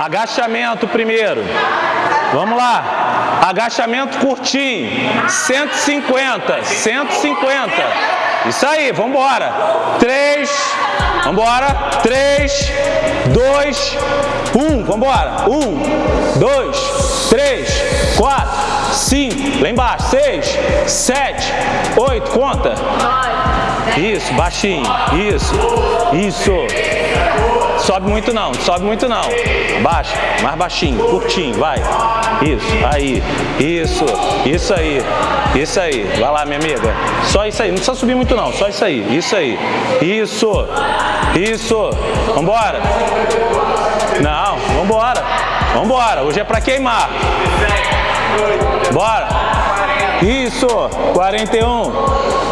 Agachamento primeiro. Vamos lá. Agachamento curtinho. 150. 150. Isso aí, vamos embora. 3. Vamos embora. 3, 2, 1. Vamos embora. 1, 2, 3, 4, 5. Lá embaixo. 6, 7, 8. Conta. Isso, baixinho. Isso. Isso. Sobe muito não, sobe muito não. Baixa, mais baixinho, curtinho, vai. Isso, aí. Isso, isso aí. Isso aí. Vai lá, minha amiga. Só isso aí, não precisa subir muito não, só isso aí. Isso aí. Isso. Isso. Vambora. Não, vambora. Vambora. Hoje é pra queimar. Bora. Isso. 41.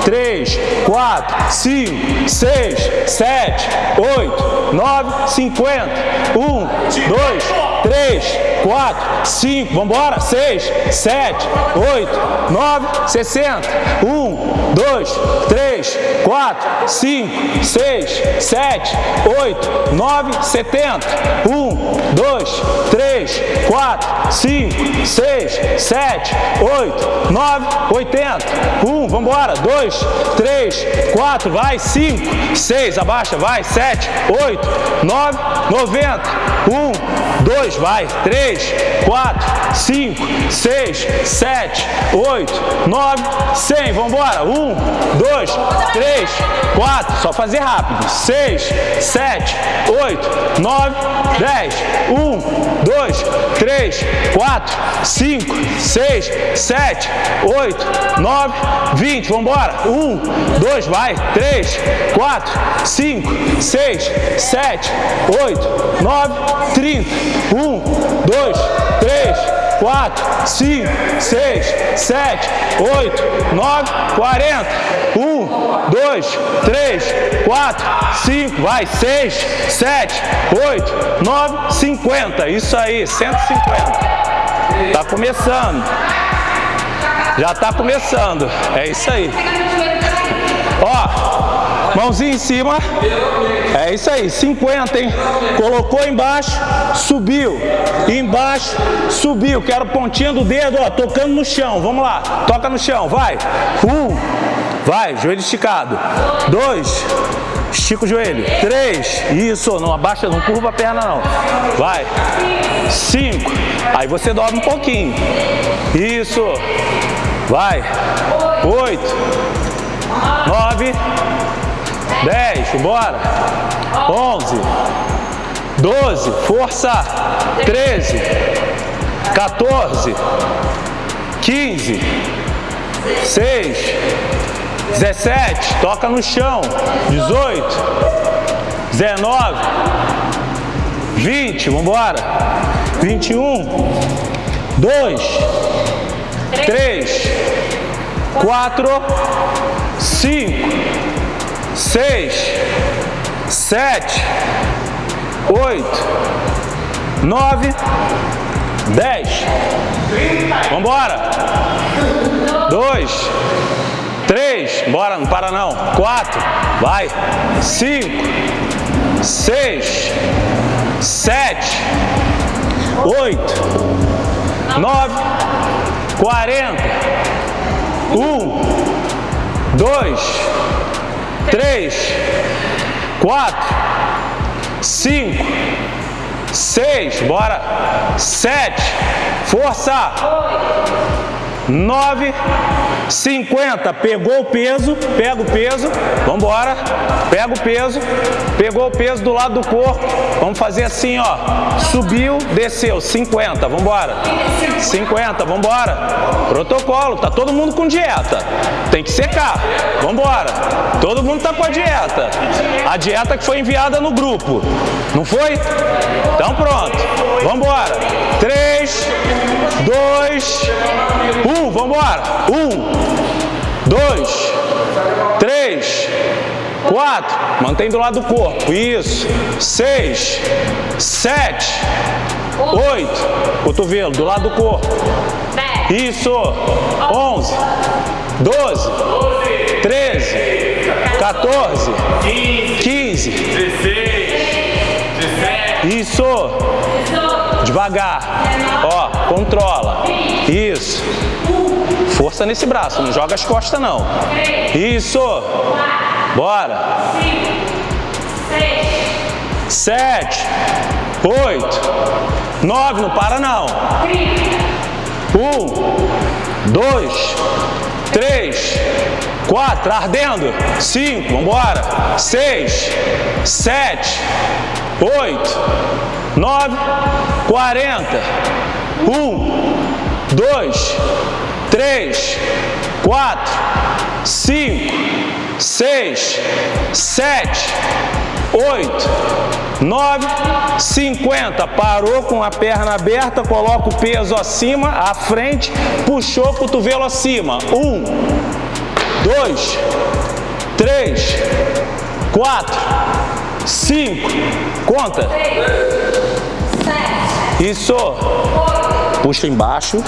3, 4, 5, 6, 7, 8, 9, 50. 1, 2, 3, 4, 5, vamos embora, 6, 7, 8, 9, 60. 1, 2, 3, 4, 5, 6, 7, 8, 9, 70. 1, 2, 3, 4, 5, 6, 7, 8, 9, 80. 1, vamos embora, 2, 3, 4, vai, 5, 6, abaixa, vai, 7, 8, 9, 90. 1, 2, vai, 3, 4, 5, 6, 7, 8, 9, 100. Vamos embora. 1, 2, 3, 4. Só fazer rápido. 6, 7, 8, 9, 10. 1, 2, 3, 4, 5, 6, 7, 8, 9, 20. Vamos embora. 1, 2, vai. 3, 4, 5, 6, 7, 8, 9, 30. 1, 2, 3, 4, 5, 6, 7, 8, 9, 40. 1, 2, 3, 4, 5, vai, 6, 7, 8, 9, 50. Isso aí, 150. Tá começando. Já tá começando. É isso aí. Mãozinha em cima. É isso aí, 50, hein? Colocou embaixo, subiu. Embaixo, subiu. Quero pontinha do dedo, ó, tocando no chão. Vamos lá, toca no chão, vai. Um, vai, joelho esticado. Dois, estica o joelho. Três, isso, não abaixa, não curva a perna não. Vai. Cinco, aí você dobra um pouquinho. Isso. Vai. Oito, nove, dez, bora. Onze, doze, força. Treze, 14, 15, 6, 17, toca no chão, 18, 19, 20, vamos embora, 21, 2, 3, 4, 5, 6, 7, 8, 9, 10. Vamos embora. 2, 3, bora, não para não. 4, vai. 5, 6, 7, 8, 9, 40. 1, 2, 3, 4, 5, 6, bora, 7, força, 9, 50, pegou o peso, pega o peso, vamos embora, pega o peso, pegou o peso do lado do corpo, vamos fazer assim, ó, subiu, desceu, 50, vamos embora, 50, vamos embora, protocolo, tá todo mundo com dieta, tem que secar, vamos embora, todo mundo tá com a dieta, a dieta que foi enviada no grupo, não foi? Então pronto, vamos embora, 3, 2, 1, vamos embora, 1, 2, 3, 4, mantém do lado do corpo, isso, 6, 7, 8, cotovelo, do lado do corpo, isso, 11, 12, 13, 14, 15, 16, 17, isso, Devagar. Ó, controla. Isso. Força nesse braço, não joga as costas não. Isso. Bora. Sete. Oito. Nove, não para não. Um. Dois. Três. Quatro, ardendo. Cinco, vambora. Seis. Sete. Oito. Nove. Quarenta. Um. Dois. Três. Quatro. Cinco. Seis. Sete. Oito. Nove. Cinquenta. Parou com a perna aberta, coloca o peso acima, à frente, puxou o cotovelo acima. Um dois, três, quatro, cinco, conta. Isso. Puxa embaixo,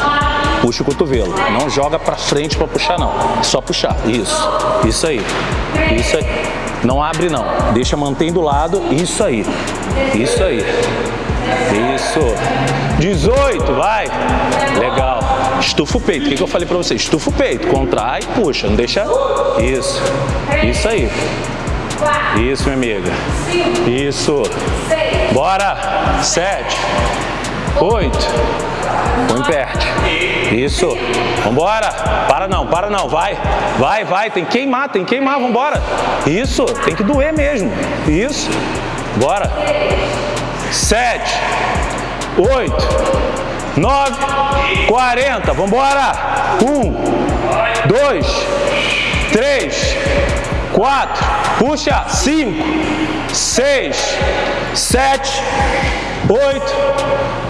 puxa o cotovelo. Não joga pra frente pra puxar não. Só puxar. Isso. Isso aí. Isso aí. Não abre não. Deixa mantém do lado. Isso aí. Isso aí. Isso. 18, vai. Legal. Estufa o peito. O que, eu falei pra você? Estufa o peito. Contrai, puxa. Não deixa. Isso. Isso aí. Isso, minha amiga. Isso. Bora. Sete. Oito. Põe perto. Isso. Vambora. Para não, para não. Vai. Vai, vai. Tem que queimar, tem que queimar. Vambora. Isso. Tem que doer mesmo. Isso. Bora. Sete. Oito. Nove. Quarenta. Vambora. Um. Dois. Três. Quatro. Puxa. Cinco. Seis. Sete. 8,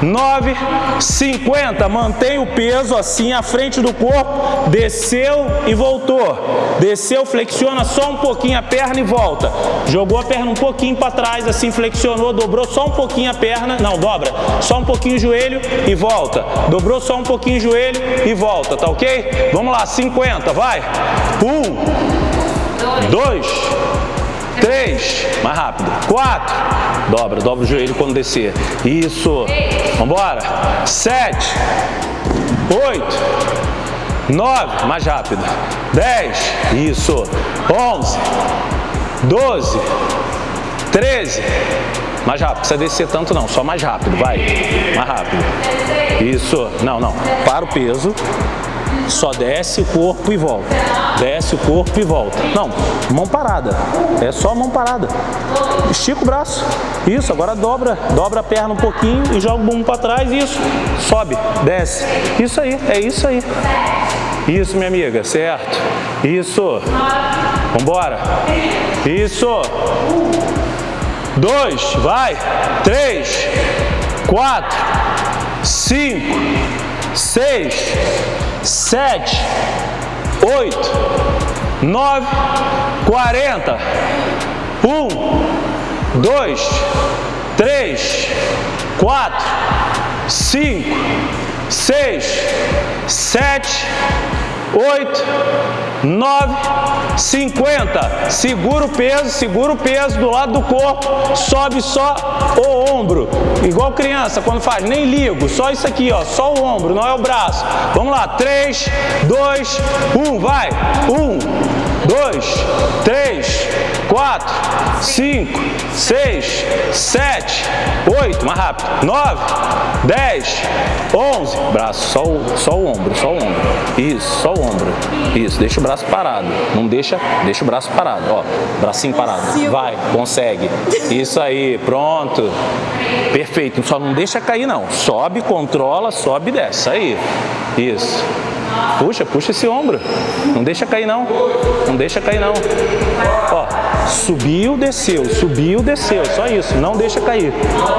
9, 50. Mantém o peso assim à frente do corpo. Desceu e voltou. Desceu, flexiona só um pouquinho a perna e volta. Jogou a perna um pouquinho para trás, assim flexionou, dobrou só um pouquinho a perna. Não, dobra. Só um pouquinho o joelho e volta. Dobrou só um pouquinho o joelho e volta, tá ok? Vamos lá, 50, vai. Um, dois, Três, mais rápido. Quatro, dobra, dobra o joelho quando descer. Isso. Vambora. Sete, oito, nove, mais rápido. Dez, isso. Onze, doze, treze. Mais rápido, precisa descer tanto não, só mais rápido, vai. Mais rápido. Isso. Não, não. Para o peso. Só desce o corpo e volta. Desce o corpo e volta. Não, mão parada. É só mão parada. Estica o braço. Isso, agora dobra. Dobra a perna um pouquinho e joga o bumbum para trás. Isso. Sobe, desce. Isso aí, é isso aí. Isso, minha amiga, certo. Isso. Vambora. Isso. Dois, vai. Três, quatro, cinco, seis, sete, oito, nove, quarenta, um, dois, três, quatro, cinco, seis, sete, oito, nove, cinquenta. Segura o peso, segura o peso do lado do corpo, sobe só o ombro. Igual criança quando faz, nem ligo, só isso aqui, ó, só o ombro, não é o braço. Vamos lá, três, dois, um, vai. Um, dois, três, quatro, cinco, seis, sete, oito, mais rápido, nove, dez, onze, braço, só o, só o ombro, só o ombro, isso, só o ombro, isso, deixa o braço parado, não deixa, deixa o braço parado, ó, bracinho parado, vai, consegue, isso aí, pronto, perfeito, só não deixa cair não, sobe, controla, sobe e desce, aí, isso, puxa, puxa esse ombro, não deixa cair não, não deixa cair não, ó, subiu, desceu, subiu, desceu, só isso, não deixa cair,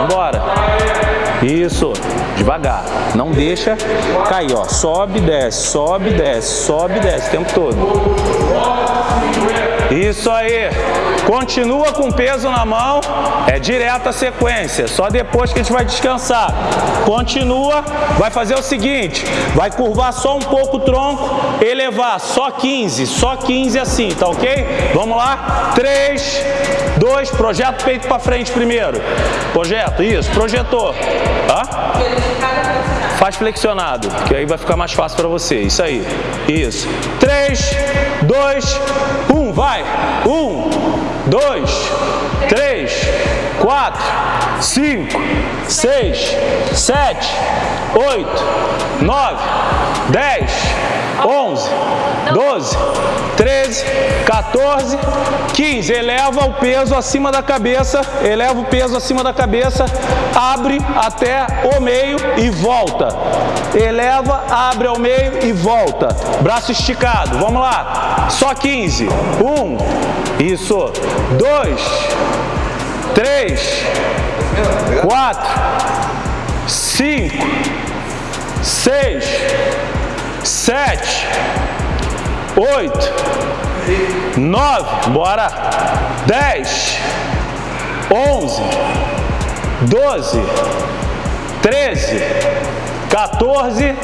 bora, isso, devagar, não deixa cair, ó, sobe, desce, sobe, desce, sobe, desce, o tempo todo, isso aí, Continua com peso na mão, é direta a sequência, só depois que a gente vai descansar. Continua, vai fazer o seguinte, vai curvar só um pouco o tronco, elevar só 15, só 15 assim, tá ok? Vamos lá, 3, 2, projeta o peito para frente primeiro. Projeto, isso, projetou. Hã? Faz flexionado, que aí vai ficar mais fácil para você. Isso aí. Isso. 3, 2, 1, vai. 1, 2, 3, 4, 5, 6, 7, 8, 9, 10, 11, 12, 13, 14, 15. Eleva o peso acima da cabeça, eleva o peso acima da cabeça, abre até o meio e volta. Eleva, abre ao meio e volta. Braço esticado, vamos lá. Só 15. 1, isso. 2, 3, 4, 5, 6, 7, 8, 9, bora, 10, 11, 12, 13, 14,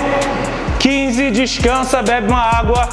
15, descansa, bebe uma água.